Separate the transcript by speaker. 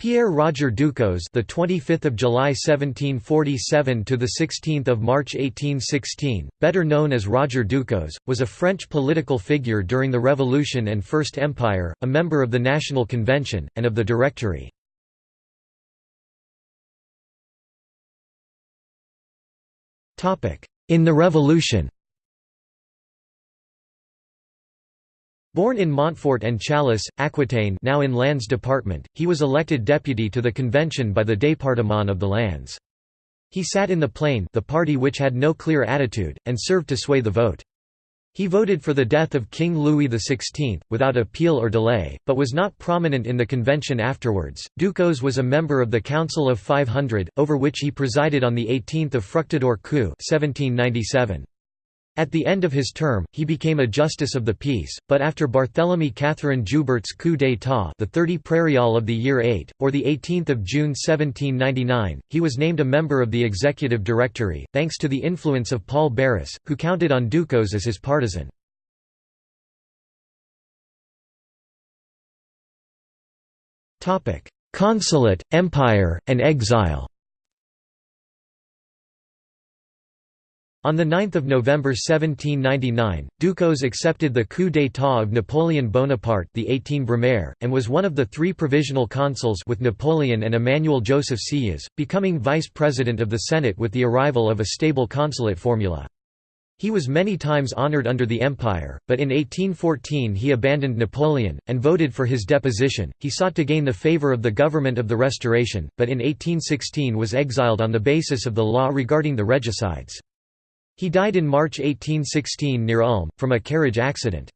Speaker 1: Pierre Roger Ducos, the 25th of July 1747 to the 16th of March 1816, better known as Roger Ducos, was a French political figure during the Revolution and First Empire, a member of the National Convention and of the Directory. Topic: In the Revolution. Born in Montfort-en-Chalosse, Aquitaine now in Landes Department, he was elected deputy to the convention by the Département of the Landes. He sat in the Plain the party which had no clear attitude, and served to sway the vote. He voted for the death of King Louis XVI, without appeal or delay, but was not prominent in the convention afterwards. Ducos was a member of the Council of 500, over which he presided on 18 Fructidor coup 1797. At the end of his term, he became a justice of the peace, but after Barthélemy Catherine Joubert's coup d'état, the 30 Prairial of the year 8 or the 18th of June 1799, he was named a member of the executive directory, thanks to the influence of Paul Barras, who counted on Ducos as his partisan. Consulate, Empire, and exile. On 9 November 1799, Ducos accepted the coup d'état of Napoleon Bonaparte the 18 Brumaire, and was one of the three provisional consuls with Napoleon and Emmanuel Joseph Sieyès, becoming vice-president of the Senate with the arrival of a stable consulate formula. He was many times honored under the Empire, but in 1814 he abandoned Napoleon, and voted for his deposition. He sought to gain the favor of the government of the Restoration, but in 1816 was exiled on the basis of the law regarding the regicides. He died in March 1816 near Ulm, from a carriage accident.